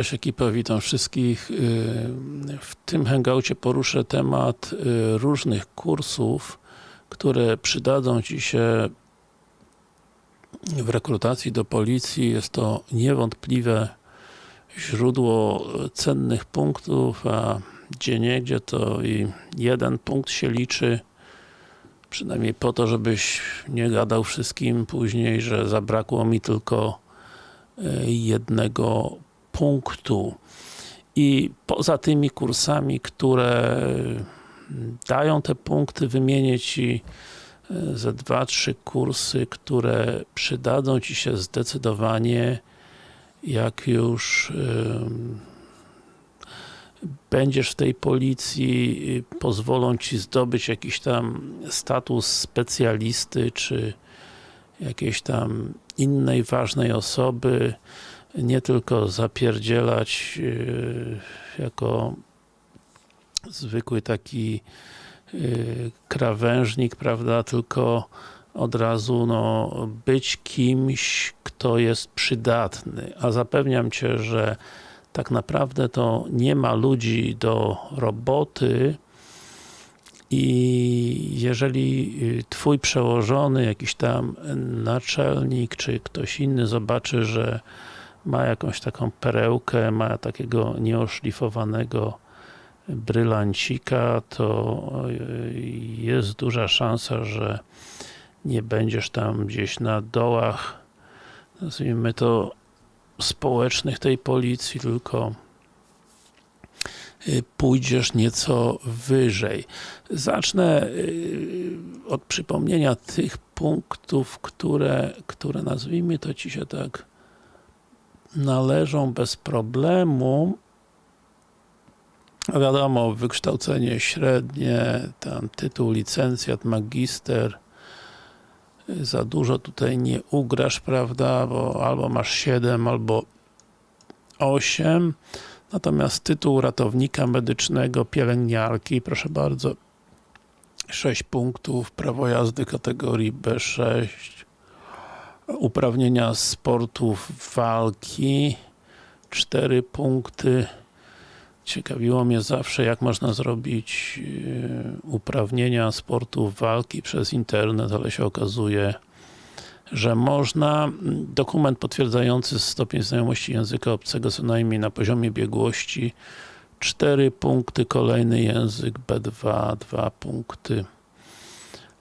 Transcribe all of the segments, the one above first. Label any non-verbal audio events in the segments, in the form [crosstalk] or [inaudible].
Cześć ekipa, witam wszystkich. W tym hangoucie poruszę temat y, różnych kursów, które przydadzą Ci się w rekrutacji do policji. Jest to niewątpliwe źródło cennych punktów, a gdzie to i jeden punkt się liczy. Przynajmniej po to, żebyś nie gadał wszystkim później, że zabrakło mi tylko y, jednego punktu. I poza tymi kursami, które dają te punkty, wymienię Ci e, ze dwa, trzy kursy, które przydadzą Ci się zdecydowanie jak już będziesz w tej policji, pozwolą Ci zdobyć jakiś tam status specjalisty, czy jakiejś tam innej ważnej osoby, nie tylko zapierdzielać yy, jako zwykły taki yy, krawężnik, prawda, tylko od razu no, być kimś, kto jest przydatny, a zapewniam Cię, że tak naprawdę to nie ma ludzi do roboty i jeżeli yy, Twój przełożony, jakiś tam naczelnik, czy ktoś inny zobaczy, że ma jakąś taką perełkę, ma takiego nieoszlifowanego brylancika, to jest duża szansa, że nie będziesz tam gdzieś na dołach, nazwijmy to, społecznych tej policji, tylko y, pójdziesz nieco wyżej. Zacznę y, od przypomnienia tych punktów, które, które nazwijmy to Ci się tak należą bez problemu wiadomo, wykształcenie średnie, tam tytuł, licencjat, magister za dużo tutaj nie ugrasz, prawda, bo albo masz 7, albo 8 natomiast tytuł ratownika medycznego, pielęgniarki, proszę bardzo 6 punktów, prawo jazdy kategorii B6 uprawnienia sportów walki. 4 punkty. Ciekawiło mnie zawsze jak można zrobić yy, uprawnienia sportów walki przez internet, ale się okazuje że można. Dokument potwierdzający stopień znajomości języka obcego co najmniej na poziomie biegłości. 4 punkty, kolejny język B2, 2 punkty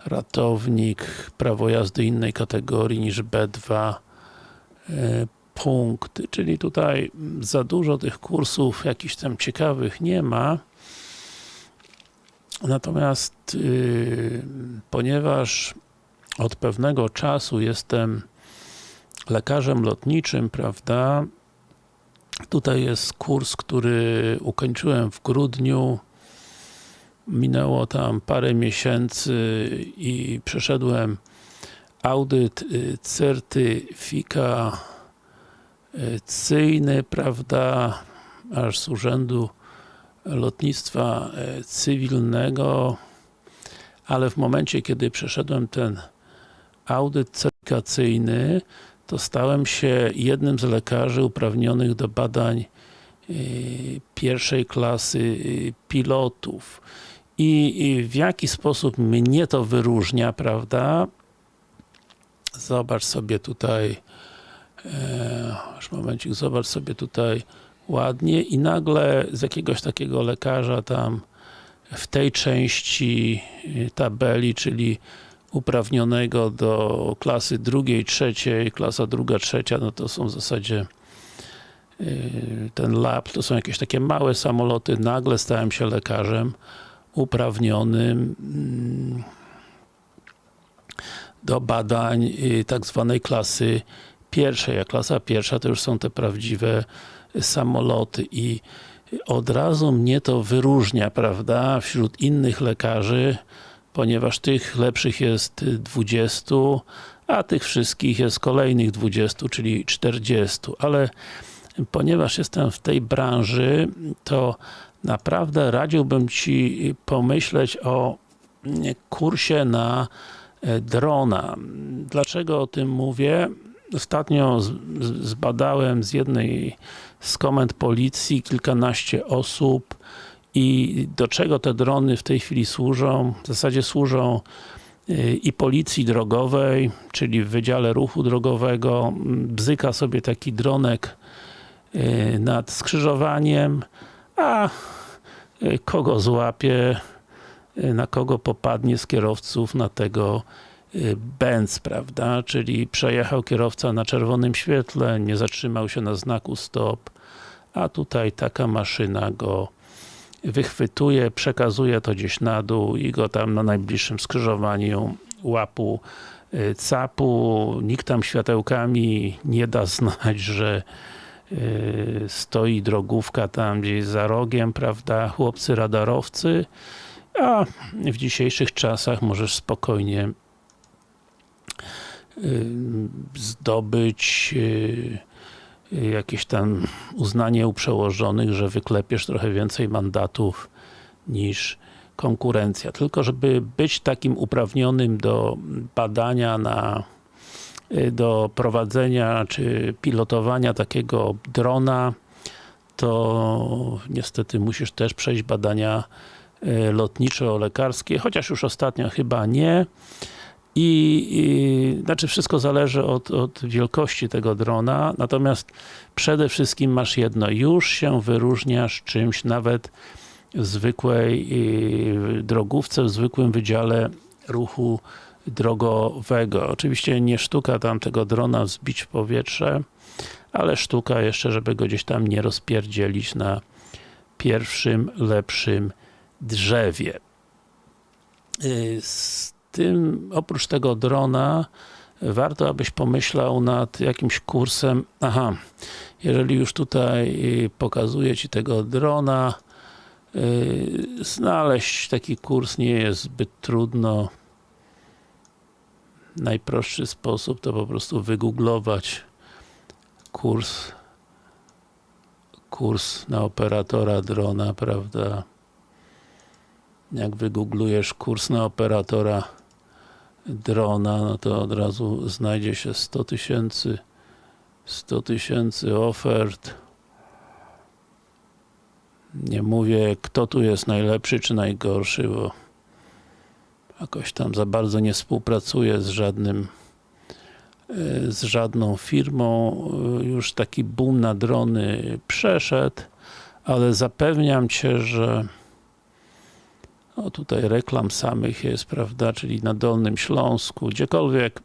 ratownik, prawo jazdy innej kategorii niż B2 e, punkty, czyli tutaj za dużo tych kursów jakichś tam ciekawych nie ma. Natomiast yy, ponieważ od pewnego czasu jestem lekarzem lotniczym, prawda tutaj jest kurs, który ukończyłem w grudniu minęło tam parę miesięcy i przeszedłem audyt y, certyfikacyjny, prawda, aż z Urzędu Lotnictwa y, Cywilnego, ale w momencie, kiedy przeszedłem ten audyt certyfikacyjny, to stałem się jednym z lekarzy uprawnionych do badań y, pierwszej klasy pilotów i w jaki sposób mnie to wyróżnia, prawda? Zobacz sobie tutaj e, już momencik, zobacz sobie tutaj ładnie i nagle z jakiegoś takiego lekarza tam w tej części e, tabeli, czyli uprawnionego do klasy drugiej, trzeciej, klasa druga, trzecia, no to są w zasadzie e, ten lab, to są jakieś takie małe samoloty, nagle stałem się lekarzem uprawnionym mm, do badań y, tak zwanej klasy pierwszej, a klasa pierwsza to już są te prawdziwe samoloty. I od razu mnie to wyróżnia, prawda, wśród innych lekarzy, ponieważ tych lepszych jest 20, a tych wszystkich jest kolejnych 20, czyli 40, ale ponieważ jestem w tej branży, to naprawdę radziłbym Ci pomyśleć o kursie na e, drona. Dlaczego o tym mówię? Ostatnio zbadałem z jednej z komend policji, kilkanaście osób i do czego te drony w tej chwili służą? W zasadzie służą y, i policji drogowej, czyli w Wydziale Ruchu Drogowego, bzyka sobie taki dronek y, nad skrzyżowaniem, a y, kogo złapie, na kogo popadnie z kierowców, na tego Benz, prawda, czyli przejechał kierowca na czerwonym świetle, nie zatrzymał się na znaku stop, a tutaj taka maszyna go wychwytuje, przekazuje to gdzieś na dół i go tam na najbliższym skrzyżowaniu łapu y, capu, nikt tam światełkami nie da [laughs] znać, że y, stoi drogówka tam gdzieś za rogiem, prawda, chłopcy radarowcy, a w dzisiejszych czasach możesz spokojnie y, zdobyć jakieś tam uznanie u przełożonych, że wyklepiesz trochę więcej mandatów niż konkurencja. Tylko żeby być takim uprawnionym do badania na do prowadzenia czy pilotowania takiego drona to niestety musisz też przejść badania e, lotniczo-lekarskie, chociaż już ostatnio chyba nie. I, i, znaczy wszystko zależy od, od wielkości tego drona, natomiast przede wszystkim masz jedno, już się wyróżniasz czymś nawet w zwykłej y, drogówce, w zwykłym wydziale ruchu drogowego. Oczywiście nie sztuka tam tego drona wzbić w powietrze, ale sztuka jeszcze, żeby go gdzieś tam nie rozpierdzielić na pierwszym, lepszym drzewie. Y, tym, oprócz tego drona, warto abyś pomyślał nad jakimś kursem, aha, jeżeli już tutaj y, pokazuję Ci tego drona, y, znaleźć taki kurs nie jest zbyt trudno. Najprostszy sposób to po prostu wygooglować kurs kurs na operatora drona, prawda? Jak wygooglujesz kurs na operatora drona, no to od razu znajdzie się 100 tysięcy 100 tysięcy ofert nie mówię kto tu jest najlepszy czy najgorszy, bo jakoś tam za bardzo nie współpracuję z żadnym e, z żadną firmą, e, już taki boom na drony przeszedł, ale zapewniam Cię, że no tutaj reklam samych jest, prawda, czyli na Dolnym Śląsku, gdziekolwiek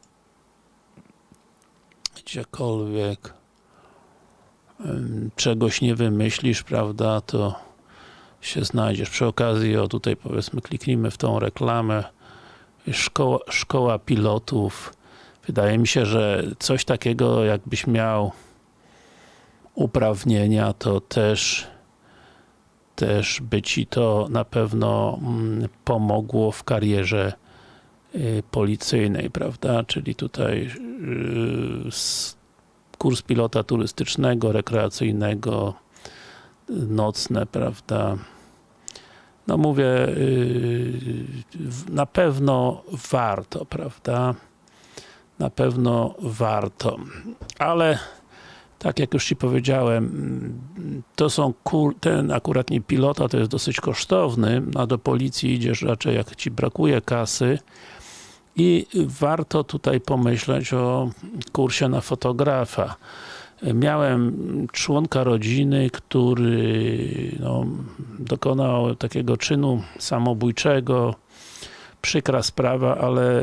gdziekolwiek czegoś nie wymyślisz, prawda, to się znajdziesz. Przy okazji, o tutaj powiedzmy, kliknijmy w tą reklamę. Szkoła, szkoła pilotów. Wydaje mi się, że coś takiego, jakbyś miał uprawnienia, to też też by Ci to na pewno mm, pomogło w karierze y, policyjnej, prawda? Czyli tutaj y, kurs pilota turystycznego, rekreacyjnego, nocne, prawda? No mówię, y, na pewno warto, prawda? Na pewno warto, ale tak jak już Ci powiedziałem, to są ten akurat nie pilota, to jest dosyć kosztowny, a do policji idziesz raczej jak Ci brakuje kasy i warto tutaj pomyśleć o kursie na fotografa. Miałem członka rodziny, który no, dokonał takiego czynu samobójczego, przykra sprawa, ale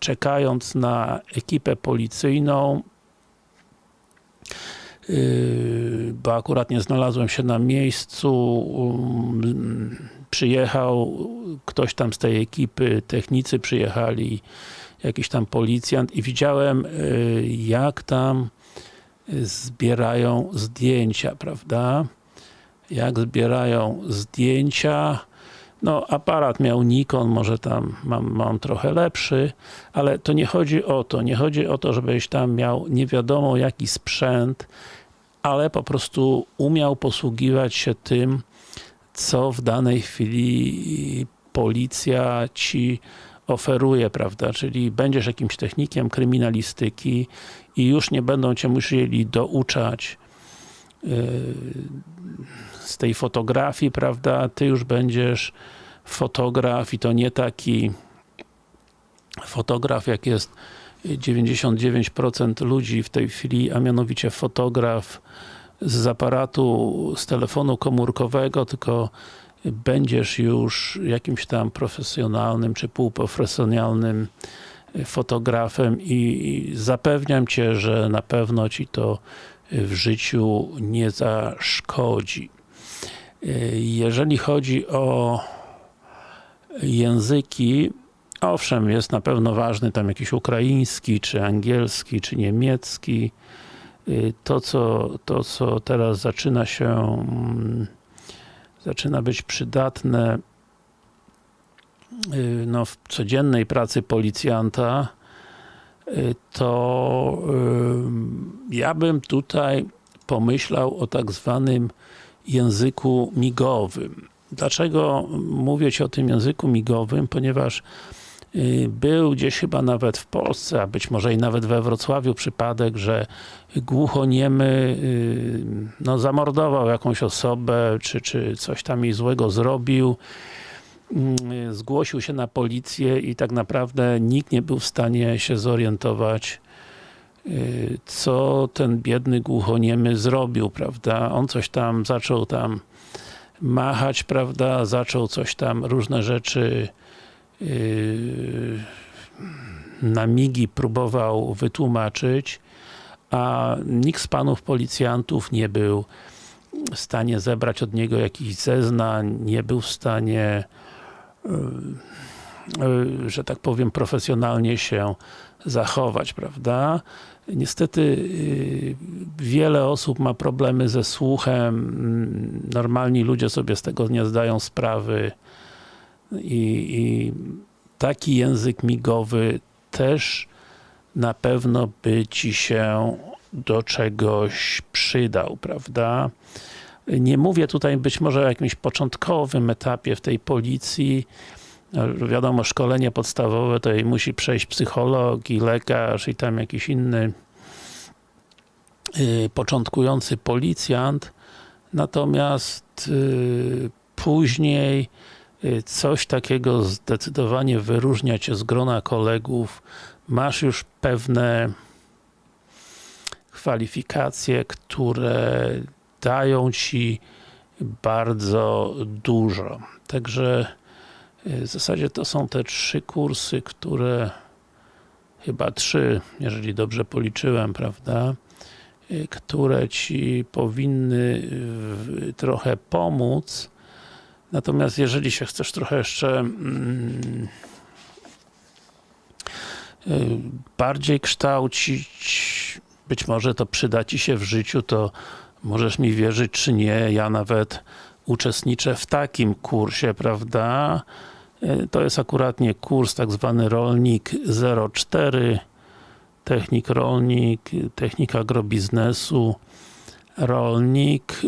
czekając na ekipę policyjną Yy, bo akurat nie znalazłem się na miejscu, przyjechał ktoś tam z tej ekipy, technicy przyjechali, jakiś tam policjant i widziałem yy, jak tam zbierają zdjęcia, prawda? Jak zbierają zdjęcia, no aparat miał Nikon, może tam mam, mam trochę lepszy, ale to nie chodzi o to, nie chodzi o to, żebyś tam miał nie wiadomo jaki sprzęt, ale po prostu umiał posługiwać się tym, co w danej chwili policja ci oferuje, prawda, czyli będziesz jakimś technikiem kryminalistyki i już nie będą cię musieli douczać z tej fotografii, prawda, ty już będziesz fotograf i to nie taki fotograf, jak jest 99% ludzi w tej chwili, a mianowicie fotograf z aparatu, z telefonu komórkowego, tylko będziesz już jakimś tam profesjonalnym, czy półprofesjonalnym fotografem i zapewniam Cię, że na pewno Ci to w życiu nie zaszkodzi. Jeżeli chodzi o języki, owszem, jest na pewno ważny tam jakiś ukraiński, czy angielski, czy niemiecki. To, co, to, co teraz zaczyna się zaczyna być przydatne no, w codziennej pracy policjanta, to ja bym tutaj pomyślał o tak zwanym języku migowym. Dlaczego mówię Ci o tym języku migowym? Ponieważ był gdzieś chyba nawet w Polsce, a być może i nawet we Wrocławiu przypadek, że głuchoniemy no, zamordował jakąś osobę, czy, czy coś tam jej złego zrobił zgłosił się na policję i tak naprawdę nikt nie był w stanie się zorientować co ten biedny głuchoniemy zrobił, prawda? On coś tam zaczął tam machać, prawda? Zaczął coś tam, różne rzeczy na migi próbował wytłumaczyć, a nikt z panów policjantów nie był w stanie zebrać od niego jakichś zeznań, nie był w stanie że tak powiem, profesjonalnie się zachować, prawda? Niestety wiele osób ma problemy ze słuchem, normalni ludzie sobie z tego nie zdają sprawy i, i taki język migowy też na pewno by Ci się do czegoś przydał, prawda? Nie mówię tutaj być może o jakimś początkowym etapie w tej policji, wiadomo, szkolenie podstawowe to musi przejść psycholog i lekarz i tam jakiś inny yy, początkujący policjant, natomiast yy, później coś takiego zdecydowanie wyróżnia Cię z grona kolegów, masz już pewne kwalifikacje, które dają Ci bardzo dużo. Także w zasadzie to są te trzy kursy, które chyba trzy, jeżeli dobrze policzyłem, prawda, które Ci powinny trochę pomóc. Natomiast jeżeli się chcesz trochę jeszcze mm, bardziej kształcić, być może to przyda Ci się w życiu, to możesz mi wierzyć czy nie, ja nawet uczestniczę w takim kursie, prawda? To jest akuratnie kurs tak zwany Rolnik 04 Technik Rolnik, Technika Agrobiznesu Rolnik.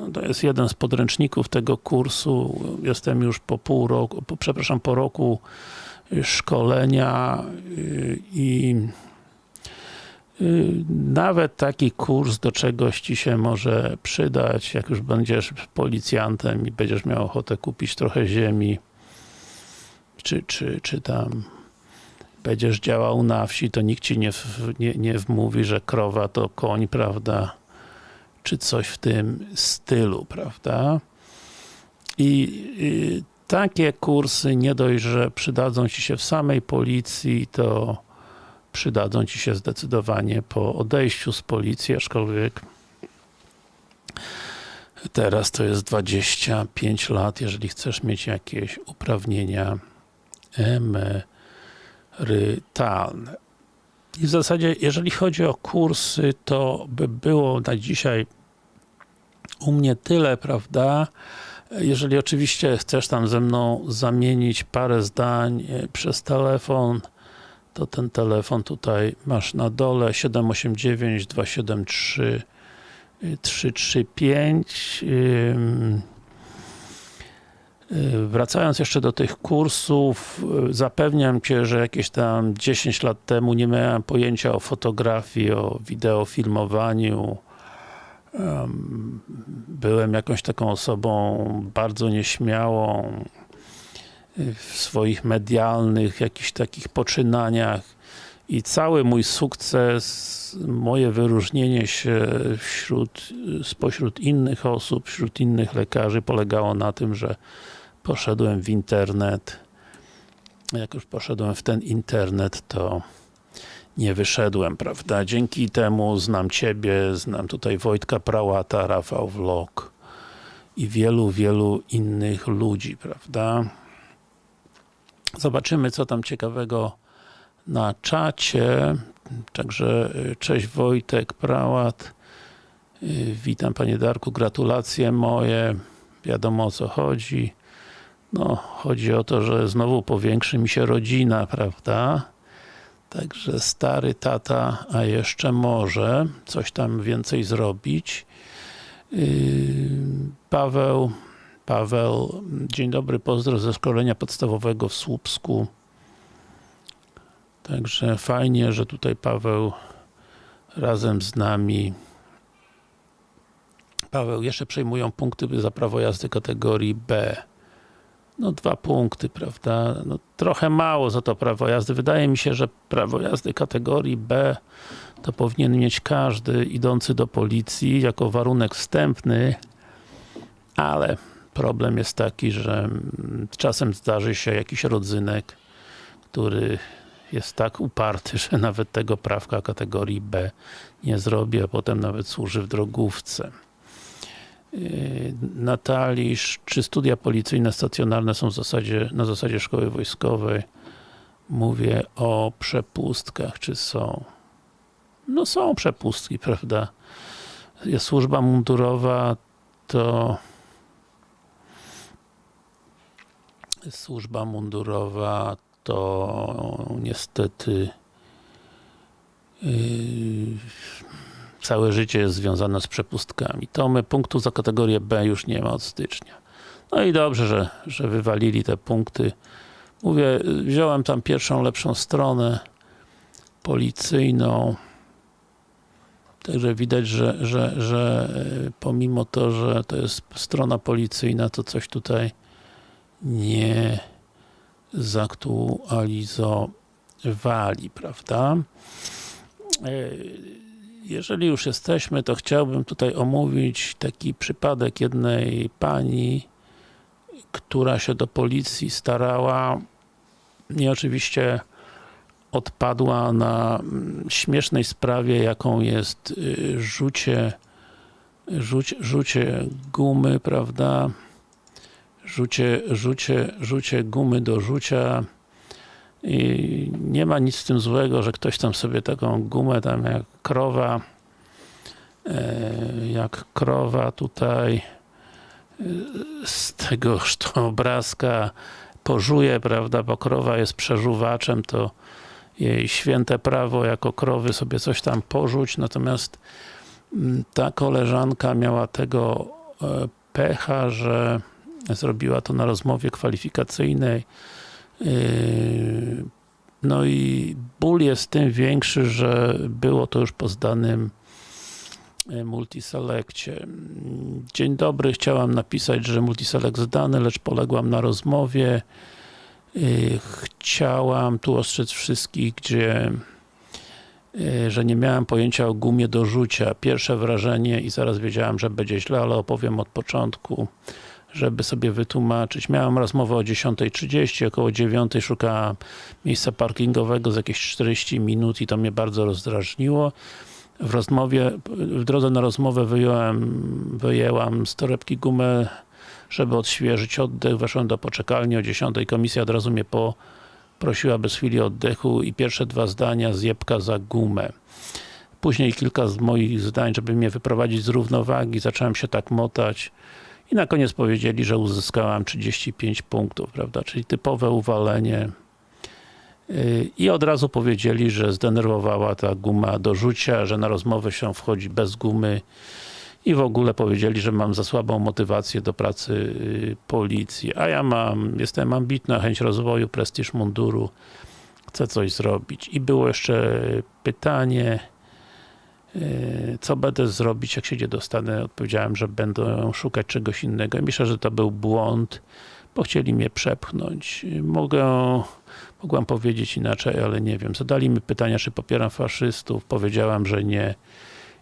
No, to jest jeden z podręczników tego kursu. Jestem już po pół roku, po, przepraszam, po roku szkolenia i nawet taki kurs do czegoś Ci się może przydać, jak już będziesz policjantem i będziesz miał ochotę kupić trochę ziemi czy, czy, czy tam będziesz działał na wsi, to nikt Ci nie, nie, nie wmówi, że krowa to koń, prawda? Czy coś w tym stylu, prawda? I, i takie kursy nie dość, że przydadzą Ci się w samej policji, to przydadzą Ci się zdecydowanie po odejściu z policji, aczkolwiek teraz to jest 25 lat, jeżeli chcesz mieć jakieś uprawnienia emerytalne. I w zasadzie, jeżeli chodzi o kursy, to by było na dzisiaj u mnie tyle, prawda? Jeżeli oczywiście chcesz tam ze mną zamienić parę zdań e, przez telefon, to ten telefon tutaj masz na dole 789 273 335 Wracając jeszcze do tych kursów, zapewniam Cię, że jakieś tam 10 lat temu nie miałem pojęcia o fotografii, o wideofilmowaniu, byłem jakąś taką osobą bardzo nieśmiałą y, w swoich medialnych, jakichś takich poczynaniach i cały mój sukces, moje wyróżnienie się wśród, spośród innych osób, wśród innych lekarzy polegało na tym, że poszedłem w internet. Jak już poszedłem w ten internet, to nie wyszedłem, prawda? Dzięki temu znam Ciebie, znam tutaj Wojtka Prałata, Rafał Vlog i wielu, wielu innych ludzi, prawda? Zobaczymy, co tam ciekawego na czacie. Także y, cześć Wojtek Prałat. Y, Witam Panie Darku, gratulacje moje. Wiadomo o co chodzi. No, chodzi o to, że znowu powiększy mi się rodzina, prawda? Także stary tata, a jeszcze może coś tam więcej zrobić. Yy, Paweł, Paweł, dzień dobry, pozdro ze szkolenia podstawowego w Słupsku. Także fajnie, że tutaj Paweł razem z nami. Paweł, jeszcze przejmują punkty za prawo jazdy kategorii B. No dwa punkty, prawda? No, trochę mało za to prawo jazdy. Wydaje mi się, że prawo jazdy kategorii B to powinien mieć każdy idący do policji jako warunek wstępny, ale problem jest taki, że mm, czasem zdarzy się jakiś rodzynek, który jest tak uparty, [laughs] że nawet tego prawka kategorii B nie zrobi, a potem nawet służy w drogówce. Yy, Natalisz, czy studia policyjne stacjonarne są w zasadzie, na zasadzie szkoły wojskowej? Mówię o przepustkach, czy są? No są przepustki, [laughs] prawda? Jest służba mundurowa, to służba mundurowa, to niestety yy, całe życie jest związane z przepustkami. To my punktu za kategorię B już nie ma od stycznia. No i dobrze, że, że wywalili te punkty. Mówię, wziąłem tam pierwszą lepszą stronę policyjną. Także widać, że, że, że e, pomimo to, że to jest strona policyjna, to coś tutaj nie zaktualizowali, prawda? Jeżeli już jesteśmy, to chciałbym tutaj omówić taki przypadek jednej pani, która się do policji starała i oczywiście odpadła na mm, śmiesznej sprawie, jaką jest y, rzucie, rzucie, rzucie gumy, prawda? Rzucie, rzucie, rzucie gumy do rzucia i nie ma nic z tym złego, że ktoś tam sobie taką gumę tam jak krowa e, jak krowa tutaj e, z tego obrazka pożuje, prawda, bo krowa jest przeżuwaczem, to jej święte prawo jako krowy sobie coś tam porzuć, natomiast mm, ta koleżanka miała tego e, pecha, że zrobiła to na rozmowie kwalifikacyjnej no i ból jest tym większy, że było to już po zdanym e, multiselekcie. Dzień dobry, chciałam napisać, że multiselect zdany, lecz poległam na rozmowie. Yy, chciałam tu ostrzec wszystkich, gdzie yy, że nie miałem pojęcia o gumie do rzucia. Pierwsze wrażenie i zaraz wiedziałam, że będzie źle, ale opowiem od początku żeby sobie wytłumaczyć. Miałem rozmowę o 10.30, około 9.00 szukałem miejsca parkingowego z jakieś 40 minut i to mnie bardzo rozdrażniło. W rozmowie, w drodze na rozmowę wyjąłem, wyjęłam z torebki gumę, żeby odświeżyć oddech. Weszłem do poczekalni o 10.00, komisja od razu mnie poprosiła bez chwili oddechu i pierwsze dwa zdania zjebka za gumę. Później kilka z moich zdań, żeby mnie wyprowadzić z równowagi, zacząłem się tak motać i na koniec powiedzieli, że uzyskałam 35 punktów, prawda, czyli typowe uwalenie. Y, i od razu powiedzieli, że zdenerwowała ta guma do rzucia, że na rozmowę się wchodzi bez gumy. I w ogóle powiedzieli, że mam za słabą motywację do pracy y, policji, a ja mam, jestem ambitna, chęć rozwoju, prestiż munduru, chcę coś zrobić. I było jeszcze pytanie, Yy, Co będę zrobić, jak się nie dostanę? Odpowiedziałem, że będę szukać czegoś innego. Myślę, że to był błąd, bo chcieli mnie przepchnąć. Yy, Mogę, mogłam powiedzieć inaczej, ale nie wiem. Zadali mi pytania, czy popieram faszystów. Powiedziałam, że nie.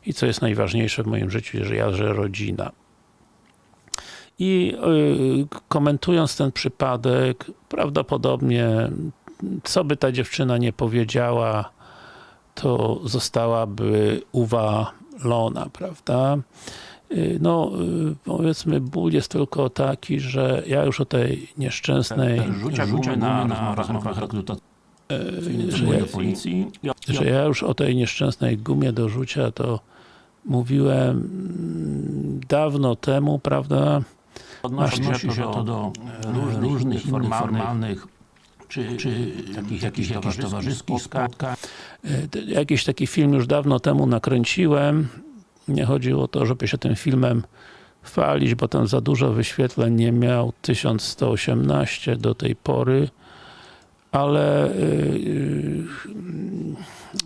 I co jest najważniejsze w moim życiu, że ja, że rodzina. I yy, komentując ten przypadek, prawdopodobnie co by ta dziewczyna nie powiedziała, to zostałaby uwalona, prawda? Yy, No, yy, powiedzmy, ból jest tylko taki, że ja już o tej nieszczęsnej, Rzucia, rzucia na, na rozmowach rekrutacyjnych że, do policji. Że ja już o tej nieszczęsnej gumie do rzucia to mówiłem mm, dawno temu, prawda? odnosi się to do różnych, różnych innych formalnych czy, czy takich jakichś, towarzyskich spotkań. E, Jakiś taki film już dawno temu nakręciłem. Nie chodziło o to, żeby się tym filmem chwalić, bo tam za dużo wyświetleń nie miał. 1118 do tej pory. Ale yy,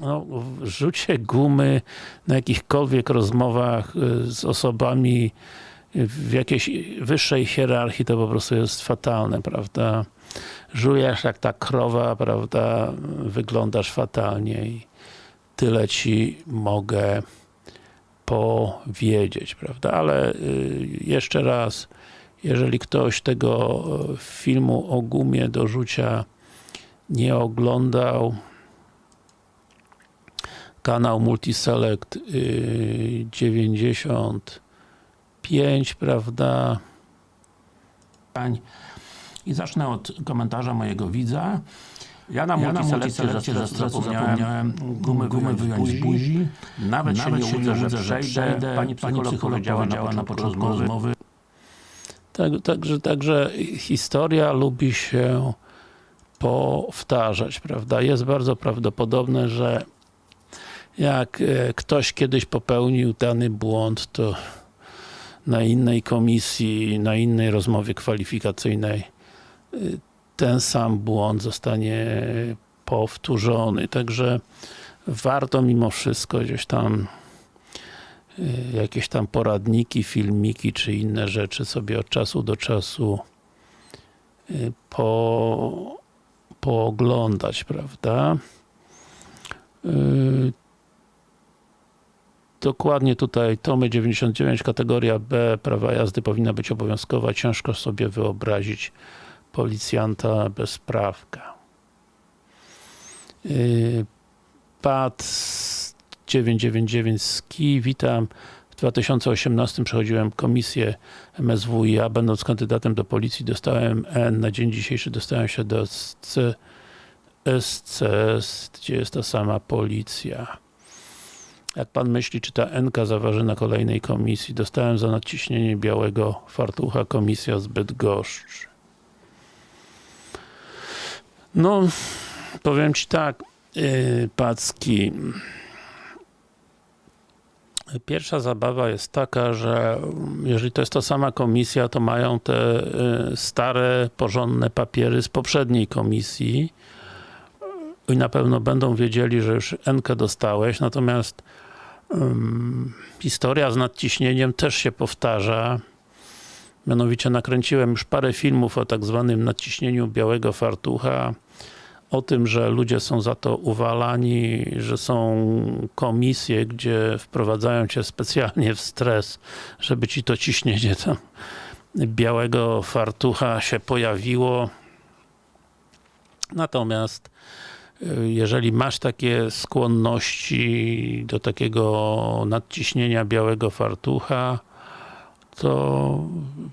no, rzucie gumy na jakichkolwiek rozmowach yy, z osobami w jakiejś wyższej hierarchii to po prostu jest fatalne, prawda? Żujesz jak ta krowa, prawda? Wyglądasz fatalnie i tyle ci mogę powiedzieć, prawda? Ale y, jeszcze raz, jeżeli ktoś tego y, filmu o gumie do rzucia nie oglądał, kanał Multiselect y, 95, prawda? I zacznę od komentarza mojego widza. Ja na Ja multiselekcję multiselekcję ze ze stresu zapomniałem gumy, gumy wyjąć z buzi. Nawet, Nawet się nie łudzę, że przejdę. Pani Pani psycholog powiedziała na początku rozmowy, Tak, także, także historia lubi się powtarzać, prawda? Jest bardzo prawdopodobne, że jak e, ktoś kiedyś popełnił dany błąd, to na innej komisji, na innej rozmowie kwalifikacyjnej ten sam błąd zostanie powtórzony. Także warto mimo wszystko gdzieś tam y, jakieś tam poradniki, filmiki czy inne rzeczy sobie od czasu do czasu y, po, pooglądać, prawda? Y, Dokładnie tutaj Tomy 99, kategoria B, prawa jazdy powinna być obowiązkowa. Ciężko sobie wyobrazić policjanta bez prawka. Yy, PAD 999 SKI, witam. W 2018 przechodziłem komisję MSWiA, będąc kandydatem do policji dostałem N, na dzień dzisiejszy dostałem się do SC, SCS, gdzie jest ta sama policja. Jak pan myśli, czy ta NK zaważy na kolejnej komisji? Dostałem za nadciśnienie białego fartucha komisja z Bydgoszczy. No, powiem ci tak, yy, Packi. Pierwsza zabawa jest taka, że jeżeli to jest ta sama komisja, to mają te y, stare, porządne papiery z poprzedniej komisji i na pewno będą wiedzieli, że już NK dostałeś, natomiast um, historia z nadciśnieniem też się powtarza. Mianowicie nakręciłem już parę filmów o tak zwanym nadciśnieniu białego fartucha, o tym, że ludzie są za to uwalani, że są komisje, gdzie wprowadzają cię specjalnie w stres, żeby ci to ciśnienie tam białego fartucha się pojawiło. Natomiast jeżeli masz takie skłonności do takiego nadciśnienia białego fartucha, to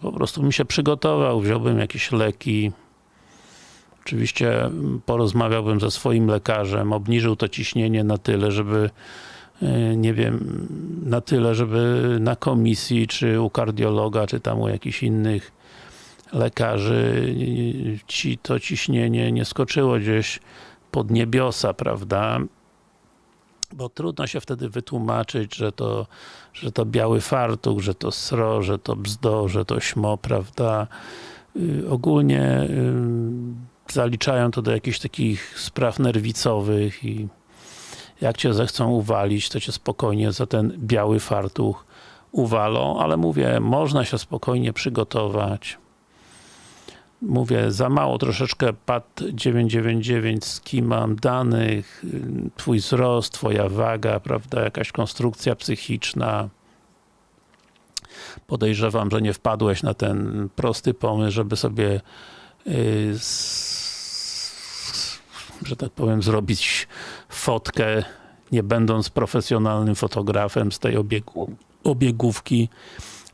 po prostu bym się przygotował, wziąłbym jakieś leki. Oczywiście porozmawiałbym ze swoim lekarzem, obniżył to ciśnienie na tyle, żeby nie wiem, na tyle, żeby na komisji, czy u kardiologa, czy tam u jakichś innych lekarzy ci to ciśnienie nie skoczyło gdzieś pod niebiosa, prawda? Bo trudno się wtedy wytłumaczyć, że to, że to biały fartuch, że to sro, że to bzdo, że to śmo, prawda? Yy, ogólnie yy, zaliczają to do jakichś takich spraw nerwicowych i jak cię zechcą uwalić, to cię spokojnie za ten biały fartuch uwalą, ale mówię, można się spokojnie przygotować. Mówię, za mało troszeczkę PAD 999 z kim mam danych, twój wzrost, twoja waga, prawda, jakaś konstrukcja psychiczna. Podejrzewam, że nie wpadłeś na ten prosty pomysł, żeby sobie y, że tak powiem, zrobić fotkę, nie będąc profesjonalnym fotografem z tej obiegu, obiegówki,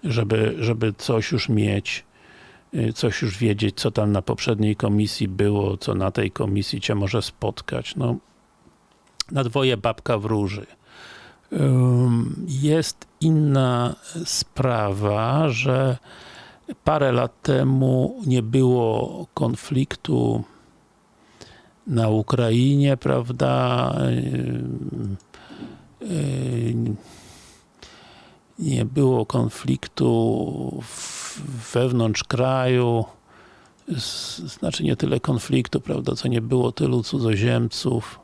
żeby, żeby coś już mieć, coś już wiedzieć, co tam na poprzedniej komisji było, co na tej komisji cię może spotkać. No, na dwoje babka wróży. Jest inna sprawa, że parę lat temu nie było konfliktu na Ukrainie, prawda? Nie było konfliktu wewnątrz kraju, znaczy nie tyle konfliktu, prawda, co nie było tylu cudzoziemców.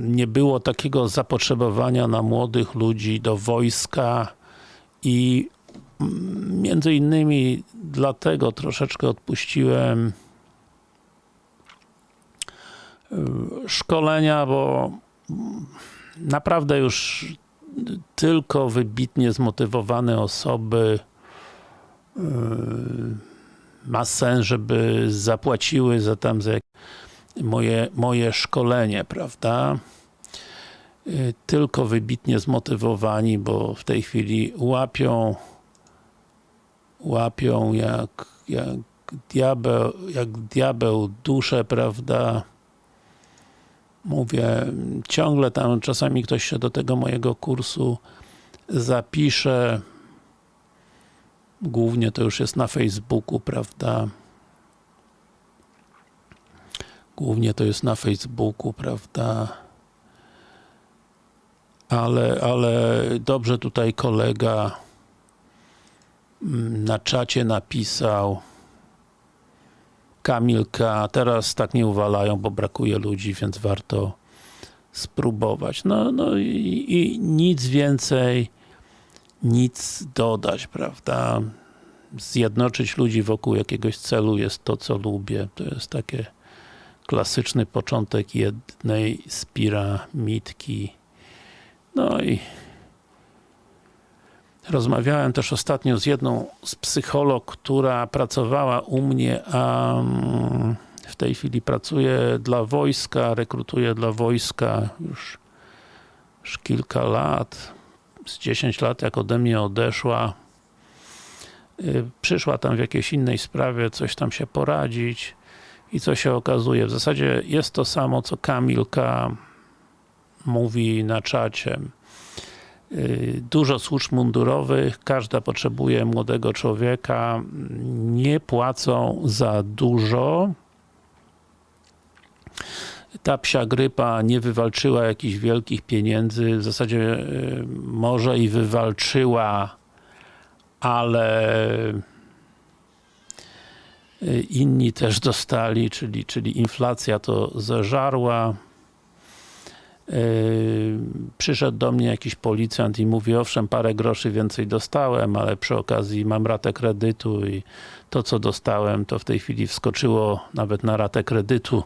Nie było takiego zapotrzebowania na młodych ludzi do wojska i mm, między innymi dlatego troszeczkę odpuściłem szkolenia, bo mm, naprawdę już tylko wybitnie zmotywowane osoby y, ma sens, żeby zapłaciły za tam za moje, moje szkolenie, prawda? Y, Tylko wybitnie zmotywowani, bo w tej chwili łapią łapią jak, jak diabeł, jak diabeł duszę, prawda? Mówię, ciągle tam czasami ktoś się do tego mojego kursu zapisze. Głównie to już jest na Facebooku, prawda? Głównie to jest na Facebooku, prawda? Ale, ale dobrze tutaj kolega mm, na czacie napisał Kamilka, teraz tak nie uwalają, bo brakuje ludzi, więc warto spróbować. No, no i, i nic więcej, nic dodać, prawda? Zjednoczyć ludzi wokół jakiegoś celu jest to, co lubię. To jest takie klasyczny początek jednej z piramidki. No i rozmawiałem też ostatnio z jedną z psycholog, która pracowała u mnie, a mm, w tej chwili pracuje dla wojska, rekrutuje dla wojska już, już kilka lat, z 10 lat jak ode mnie odeszła. Y, Przyszła tam w jakiejś innej sprawie, coś tam się poradzić i co się okazuje? W zasadzie jest to samo, co Kamilka mówi na czacie. Y, Dużo służb mundurowych, każda potrzebuje młodego człowieka, nie płacą za dużo. Ta psia grypa nie wywalczyła jakichś wielkich pieniędzy, w zasadzie y, może i wywalczyła, ale y, inni też dostali, czyli, czyli inflacja to zeżarła. Yy, przyszedł do mnie jakiś policjant i mówi, owszem, parę groszy więcej dostałem, ale przy okazji mam ratę kredytu i to, co dostałem, to w tej chwili wskoczyło nawet na ratę kredytu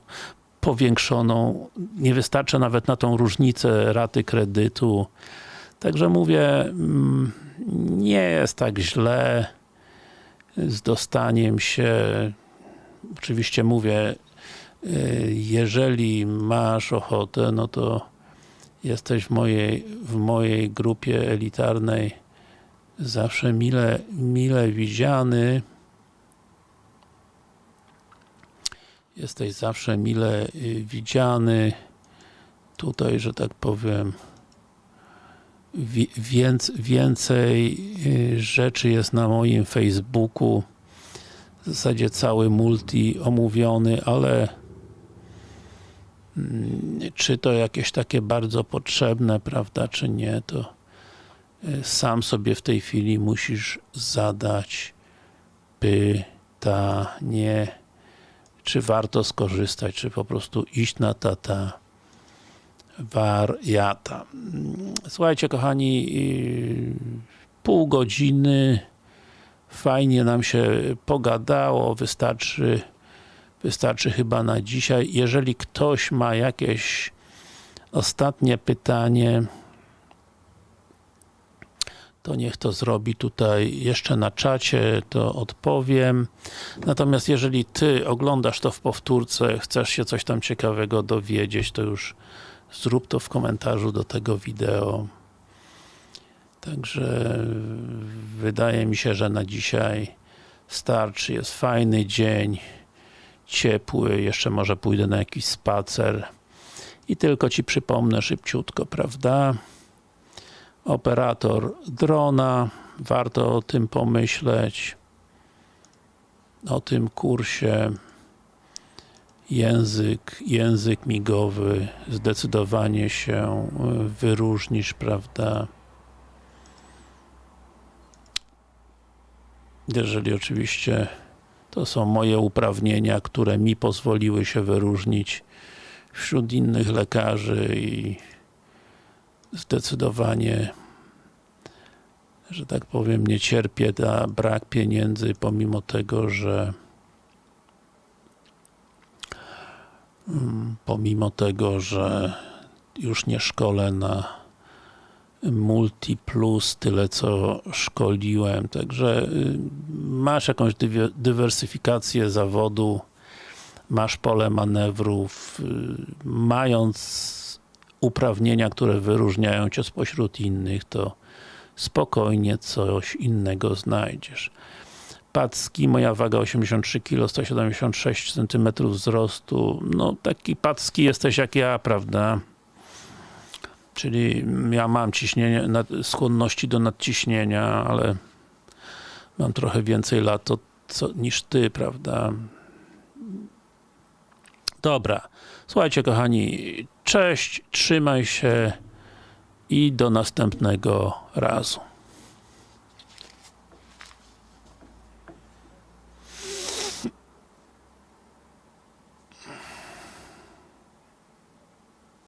powiększoną. Nie wystarczy nawet na tą różnicę raty kredytu. Także mówię, mm, nie jest tak źle z dostaniem się. Oczywiście mówię, jeżeli masz ochotę, no to jesteś w mojej, w mojej grupie elitarnej zawsze mile, mile widziany. Jesteś zawsze mile y, widziany. Tutaj, że tak powiem, wi- więc, więcej y, rzeczy jest na moim Facebooku. W zasadzie cały multi omówiony, ale czy to jakieś takie bardzo potrzebne, prawda, czy nie, to y, sam sobie w tej chwili musisz zadać pytanie, czy warto skorzystać, czy po prostu iść na tata wariata. Słuchajcie kochani, pół godziny fajnie nam się pogadało, wystarczy wystarczy chyba na dzisiaj. Jeżeli ktoś ma jakieś ostatnie pytanie, to niech to zrobi tutaj jeszcze na czacie, to odpowiem. Natomiast jeżeli Ty oglądasz to w powtórce, chcesz się coś tam ciekawego dowiedzieć, to już zrób to w komentarzu do tego wideo. Także wydaje mi się, że na dzisiaj starczy. Jest fajny dzień, ciepły, jeszcze może pójdę na jakiś spacer. I tylko Ci przypomnę szybciutko, prawda? Operator drona, warto o tym pomyśleć. O tym kursie. Język, język migowy zdecydowanie się wyróżnisz, prawda? Jeżeli oczywiście to są moje uprawnienia, które mi pozwoliły się wyróżnić wśród innych lekarzy i zdecydowanie że tak powiem, nie cierpię na brak pieniędzy, pomimo tego, że pomimo tego, że już nie szkolę na Multi Plus tyle co szkoliłem, także y, masz jakąś dywersyfikację zawodu, masz pole manewrów, y, mając uprawnienia, które wyróżniają Cię spośród innych, to spokojnie coś innego znajdziesz. Packi, moja waga 83 kg, 176 cm wzrostu, no taki packi jesteś jak ja, prawda? Czyli ja mam ciśnienie, skłonności do nadciśnienia, ale mam trochę więcej lat to, co, niż ty, prawda? Dobra. Słuchajcie kochani, cześć, trzymaj się i do następnego razu.